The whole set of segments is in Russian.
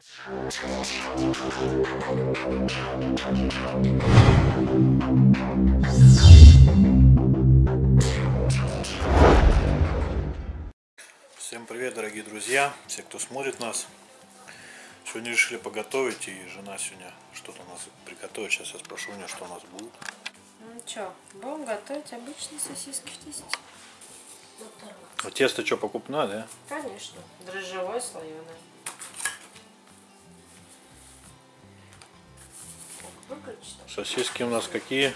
Всем привет, дорогие друзья, все, кто смотрит нас. Сегодня решили поготовить, и жена сегодня что-то у нас приготовит. Сейчас я спрошу у нее, что у нас будет. Ну что, будем готовить обычные сосиски в тесте. А тесто что, покупное, да? Конечно, дрожжевое слоеное. Сосиски у нас какие?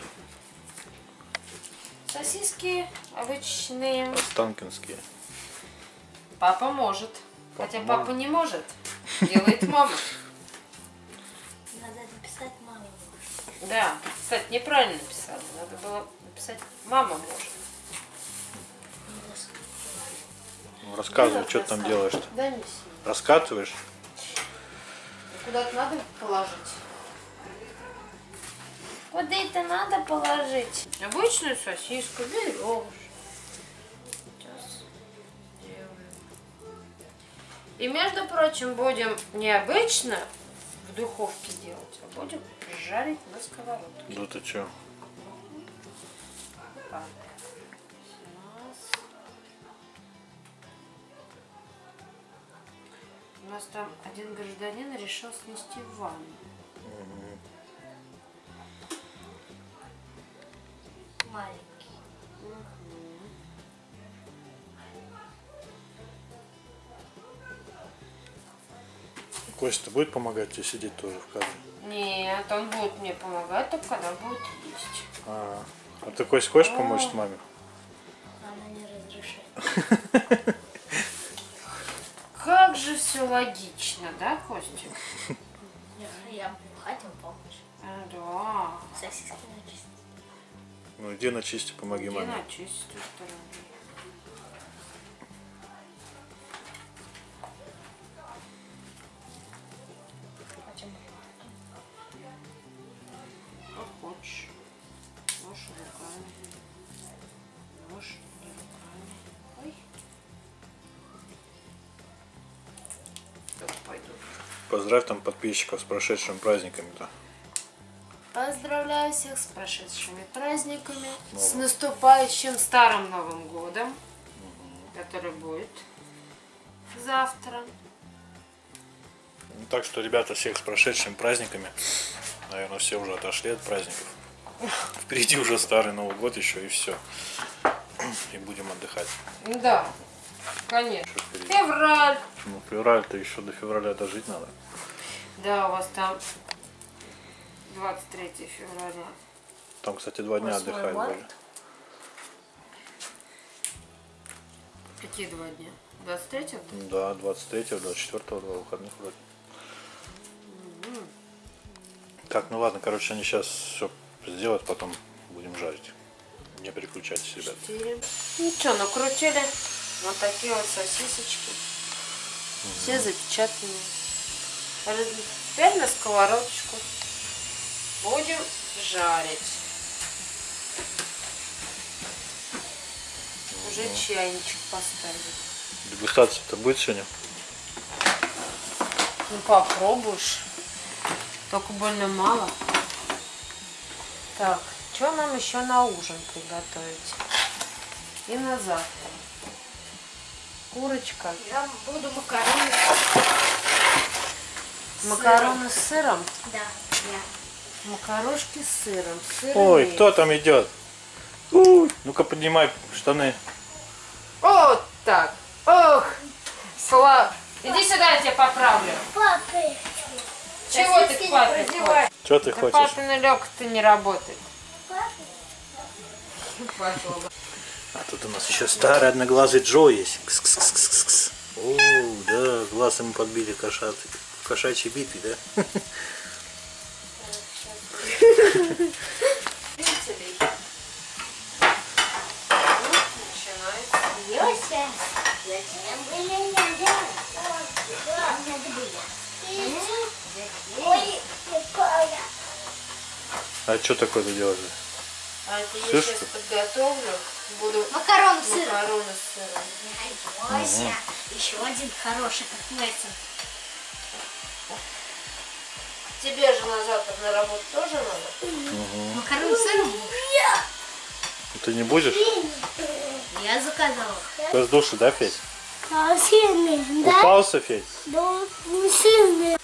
Сосиски обычные. Останкинские. Папа может. Папа Хотя может. папа не может. Делает мама. Надо написать маме. Да, кстати, неправильно написала. Надо было написать мама может. Ну, рассказывай, что ты там делаешь-то. Да. Раскатываешь? Куда-то надо положить. Куда это надо положить? Обычную сосиску берешь. Сейчас делаем. И между прочим, будем не обычно в духовке делать, а будем жарить на сковородке. Да ты. Сейчас. У нас там один гражданин решил снести ванну. Маленький. Костя будет помогать тебе сидеть тоже в кадре? Нет, он будет мне помогать, только когда будет есть. А, а ты, Кость, хочешь помочь маме? Она не разрешает. Как же все логично, да, Костик? Я хотим помочь. А, да. Сосиски начистить. Ну иди начисти, помоги Иди маме. начисть с той стороны. Хотим. Как хочешь. Можешь руками. Можешь не руками. Ой. Так, пойду. Поздравь там подписчиков с прошедшими праздниками-то. Поздравляю всех с прошедшими праздниками, с наступающим Старым Новым Годом, который будет завтра. Ну, так что, ребята, всех с прошедшими праздниками. Наверное, все уже отошли от праздников. Впереди уже старый Новый год еще и все. И будем отдыхать. Да, конечно. Февраль. Ну, февраль-то еще до февраля дожить надо. Да, у вас там 23 февраля. Там, кстати, два дня отдыхать были. Какие два дня? 23 Да, 23-го, 24-го, два выходных вроде. Так, ну ладно, короче, они сейчас все сделают, потом будем жарить. Не переключайтесь, ребят. 4. Ну что, накрутили вот такие вот сосисочки. Все запечатанные. Теперь на сковородочку будем жарить. Уже чайничек поставили. Дегустация-то будет сегодня? Ну попробуешь. Только больно мало. Так, что нам еще на ужин приготовить? И на завтра. Курочка. Я буду макароны. Макароны с сыром. Да, я. Макарошки с сыром. Ой, Сырные. кто там идет? Ну-ка поднимай штаны. Вот так. Ох, Слав. Иди сюда, я тебя поправлю. Папы. Чего ты к папе? Что ты Да хочешь? папина лёгка-то не работает. А тут у нас еще старый одноглазый Джо есть. Кс-кс-кс-кс-кс. О, да, глаз ему подбили кошат, в кошачьей битве, да? А что такое ты делаешь? А это я Слышь, сейчас что? подготовлю. Буду Макароны с сыром. макароны с сыром. Йося. Еще один хороший, как Мэтсон. Тебе же на завтра на работу тоже надо. Макароны с сыром? Ты не будешь? Я заказала. Ты с души, да, Федь? Сильный, да? Купался, Федь? Да, не сильный.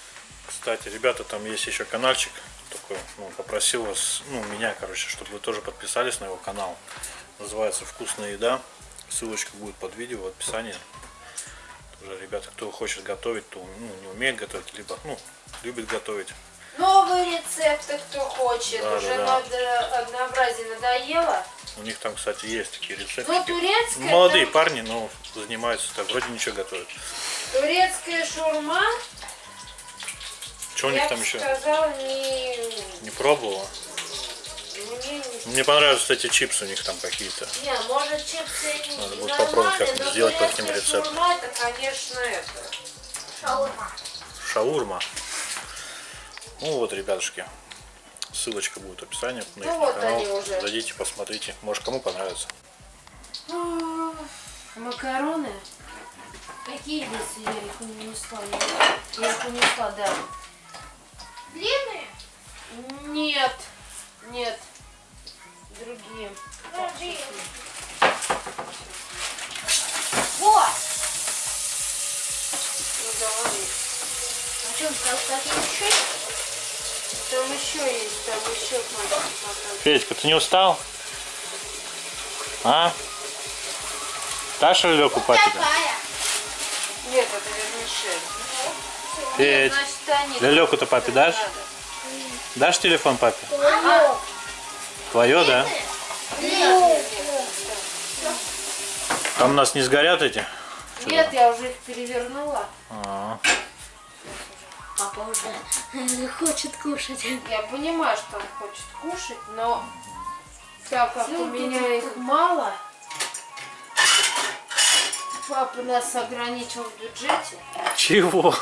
Кстати, ребята, там есть еще каналчик такой, ну, попросил вас, ну, меня, короче, чтобы вы тоже подписались на его канал. Называется «Вкусная еда». Ссылочка будет под видео в описании. Тоже, ребята, кто хочет готовить, то ну, не умеет готовить, либо, ну, любит готовить. Новые рецепты, кто хочет. Да, Уже да, да. надо- однообразие надоело. У них там, кстати, есть такие рецепты. Ну, турецкая, Молодые там- парни, но занимаются так, вроде ничего готовят. турецкая шурма, Что у них там еще? сказала, не... Не пробовала. Мне не... Мне понравились эти чипсы у них там какие-то. Не, может чипсы и Надо будет попробовать но сделать по таким рецептам. шаурма, это, конечно, это... Шаурма. Шаурма. Ну вот, ребятушки. Ссылочка будет в описании на Ну их вот канал. уже. Зайдите, посмотрите. Может, кому понравится. Макароны? Какие здесь я их унесла? Я, я их унесла, да. Длинные? Нет, нет. Другие. Подожди. Вот. Ну давай. А что, сказал, какие еще? Там еще есть, там еще пачки Федька, ты не устал? А? Дашь лёку папе? Такая. Нет, это вермишель. Федь, Значит, они. лёлёку-то папе дашь? Надо. Дашь телефон папе? Твое. Твое, да? Нет. Там у нас не сгорят эти? Нет, я уже их перевернула. А, Папа уже хочет кушать. Я понимаю, что он хочет кушать, но так как у меня их мало, папа нас ограничил в бюджете. Чего?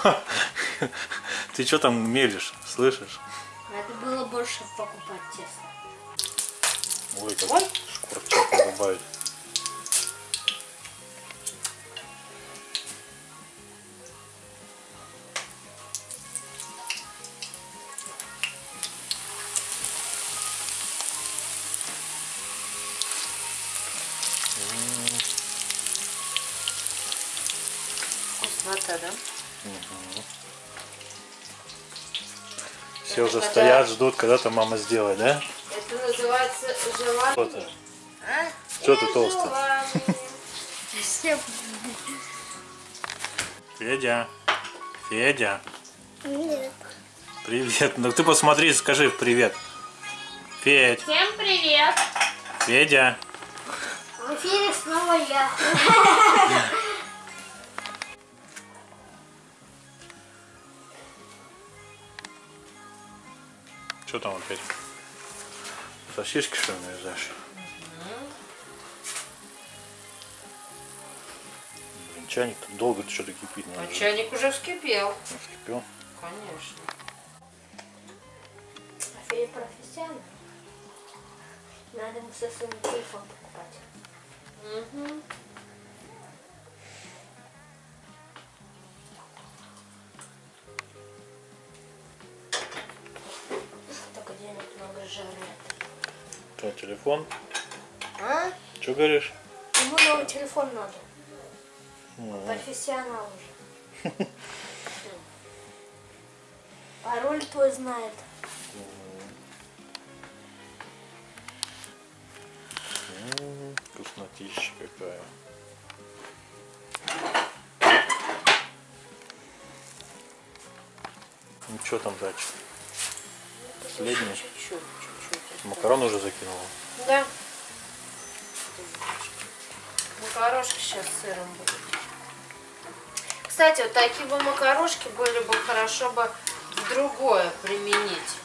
Ты что там мелешь? Слышишь? Надо было больше покупать тесто. Ой, как Ой. надо добавить. Все уже когда- стоят, ждут, когда то мама сделает, да? Это называется Что желание. ты? Что ты толстый? Желание. Федя. Федя. Нет. Привет. Ну ты посмотри, скажи привет. Федь. Всем привет! Федя. В эфире снова я. Что там опять? Сосиски что ли нарезаешь? Блин, чайник так долго что-то кипит. А Надо же. чайник уже вскипел. Ну, вскипел. Конечно. А профессионал. Надо ему со своим телефон покупать. Угу. Что, телефон? А? Что говоришь? Ему новый телефон надо. Ну, Профессионал уже. Пароль твой знает. Вкуснотища какая. Ну что там дальше? Последний. Чуть-чуть, чуть-чуть. Макарон уже закинула. Да. Макарошки сейчас с сыром будут. Кстати, вот такие бы макарошки были бы хорошо бы в другое применить.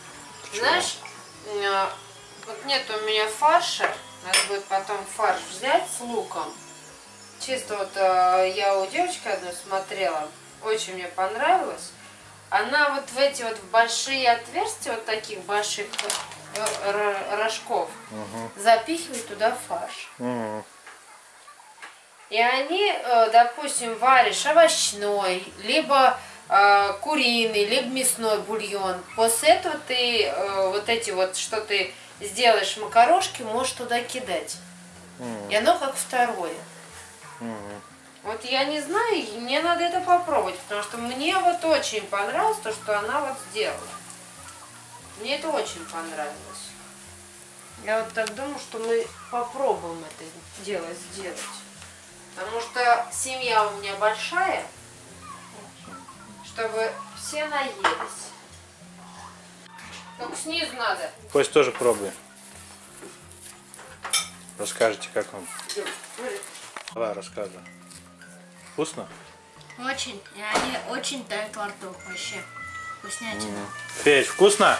Знаешь, э, вот нет у меня фарша. Надо будет потом фарш взять с луком. Чисто вот э, я у девочки одной смотрела. Очень мне понравилось. Она вот в эти вот большие отверстия, вот таких больших ро- рожков, запихивает туда фарш. М, И они, э, допустим, варишь овощной, либо э, куриный, либо мясной бульон. После этого ты э, вот эти вот, что ты сделаешь макарошки, можешь туда кидать. И оно как второе. Вот я не знаю, мне надо это попробовать, потому что мне вот очень понравилось то, что она вот сделала. Мне это очень понравилось. Я вот так думаю, что мы попробуем это дело сделать. Потому что семья у меня большая, чтобы все наелись. Только снизу надо. Кость тоже пробуй. Расскажите, как вам. Давай, рассказывай. Вкусно? Очень. И они очень тают во рту. Вообще. Вкуснятина. Федь, вкусно?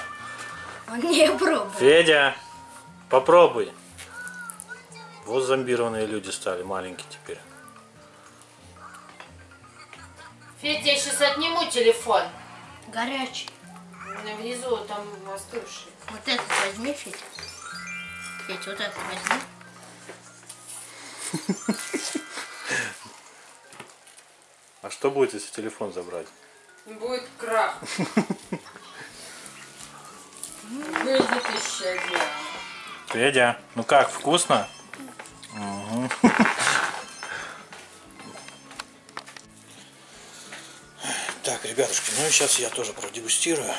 Он не пробовал. Федя, попробуй. Вот зомбированные люди стали, маленькие теперь. Федя, я сейчас отниму телефон. Горячий. Внизу там остывший. Вот этот возьми, Федя. Федя, вот этот возьми. А что будет, если телефон забрать? Будет крах. Дело. Федя, ну как, вкусно? Так, ребятушки, ну и сейчас я тоже продегустирую.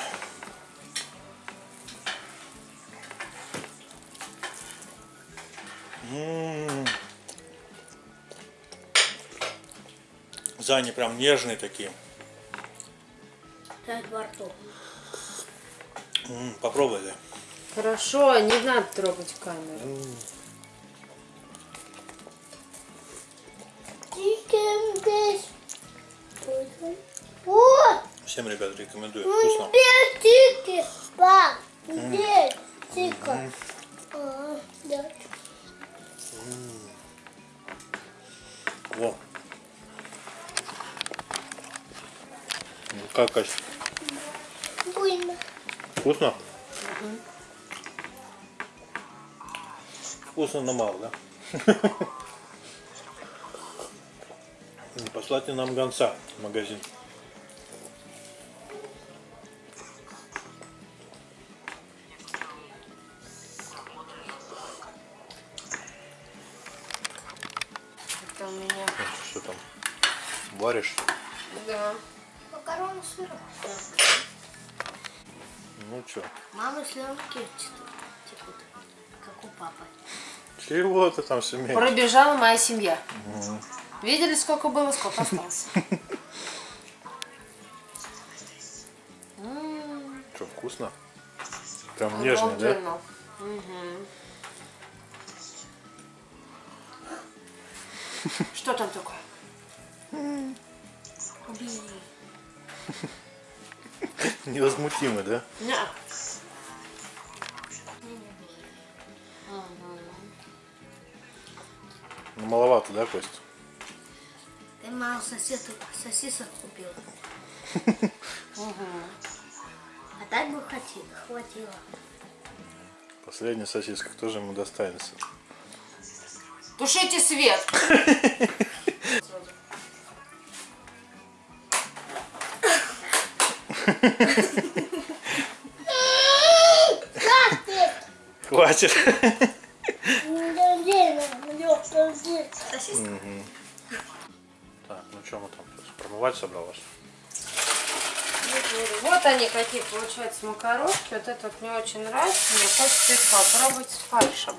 Они прям нежные такие. Тают во рту. М, Попробуй, да. Хорошо, не надо трогать камеру. Всем, ребят, рекомендую. Вкусно. где чики? Пап, где чика? Да. Во. Ну как, Кась? Вкусно? Вкусно, но мало, да? Не Послать нам гонца в магазин? Это у меня. Что там? Варишь? Да. Макароны сыром. Ну что? Мама слюнки текут, у папы. Чего ты там семей? Пробежала моя семья. Видели, сколько было, сколько осталось. Что, вкусно? Прям нежный, да? Что там такое? Невозмутимый, да? Ня. Ну маловато, да, Кость? Ты мало сосисок, сосисок купил. А так бы хватило. Последняя сосиска, кто же ему достанется? Тушите свет. Хватит. Сосиска. Так, ну что мы там промывать собралась? Вот они какие получаются макарошки. Вот это вот мне очень нравится. Мне хочется их попробовать с фаршем.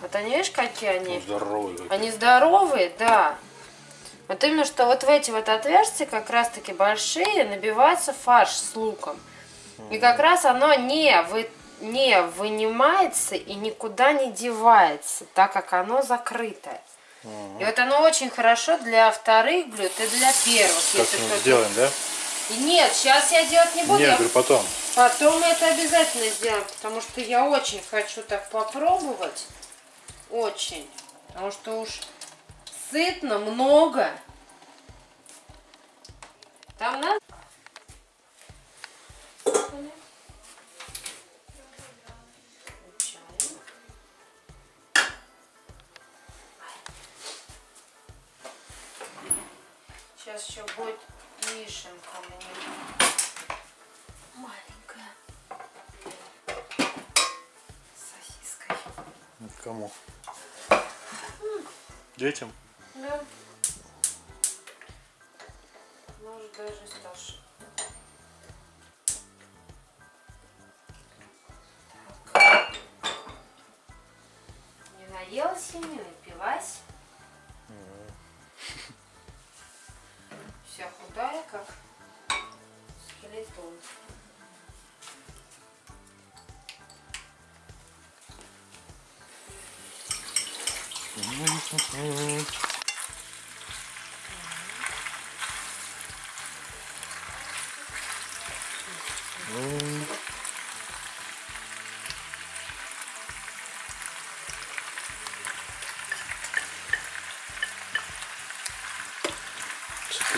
Вот они, видишь, какие они? Здоровый. какой. Они здоровые, да. Вот именно, что вот в эти вот отверстия, как раз таки большие, набивается фарш с луком. И как раз оно не, вы, не вынимается и никуда не девается, так как оно закрытое. И вот оно очень хорошо для вторых блюд и для первых. Как мы кто-то- сделаем, да? Нет, сейчас я делать не буду. Нет, я говорю, потом. Потом мы это обязательно сделаем, потому что я очень хочу так попробовать. Очень. Потому что уж сытно, много. Там надо? Кому? Детям? Да. Может даже старше. Так. Не наелась и не напилась.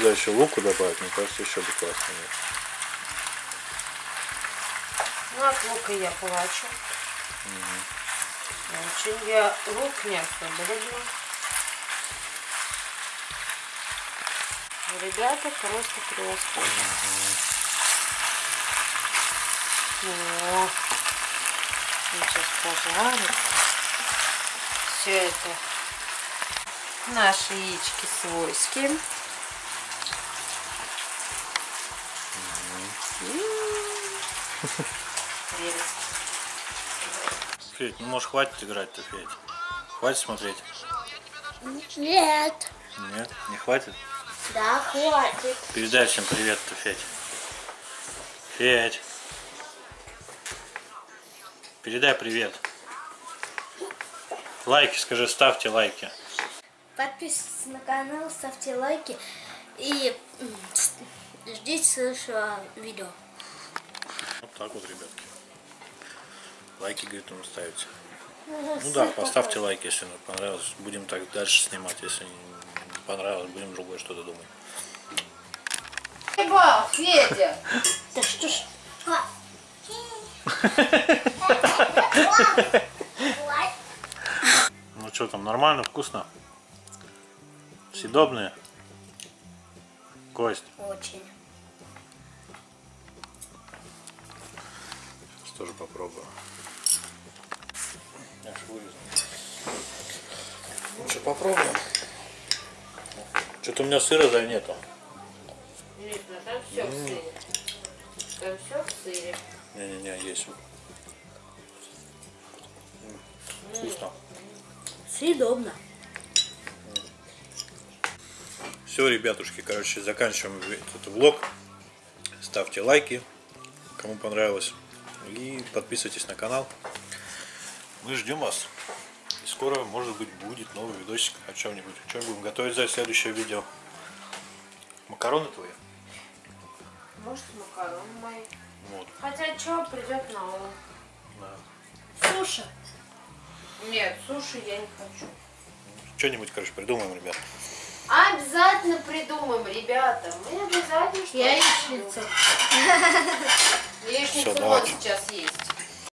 Туда еще луку добавить, мне кажется, еще бы классно. Ну, от лука я плачу. Очень я лук не особо люблю. Ребята просто просто. О, сейчас пожарится. Все это наши яички свойские. Федь, ну может хватит играть-то, Федь? Хватит смотреть? Нет. Нет, не хватит? Да, хватит. Передай всем привет-то, Федь. Федь. Передай привет. Лайки, скажи, ставьте лайки. Подписывайтесь на канал, ставьте лайки и ждите следующего видео. Вот так вот, ребятки. Лайки, говорит, он ставите. Ну да, поставьте лайк, если вам понравилось. Будем так дальше снимать. Если не понравилось, будем другое что-то думать. Ебал, Федя! Да что ж. Ну что там, нормально, вкусно? Съедобные? Кость. Очень. Сейчас тоже попробую. Вырезал. Ну что, попробуем. Что-то у меня сыра за нету. Нет, ну там все в сыре. Там все в сыре. Не-не-не, есть. Вкусно. Съедобно. Все, ребятушки, короче, заканчиваем этот влог. Ставьте лайки, кому понравилось. И подписывайтесь на канал. Мы ждем вас. И скоро, может быть, будет новый видосик о чем-нибудь. Что будем готовить за следующее видео? Макароны твои? Может, макароны мои. Вот. Хотя что придет на ум? Да. Суши. Нет, суши я не хочу. Что-нибудь, короче, придумаем, ребят. Обязательно придумаем, ребята. Мы обязательно что-то Яичница. Яичница Всё, вот сейчас есть.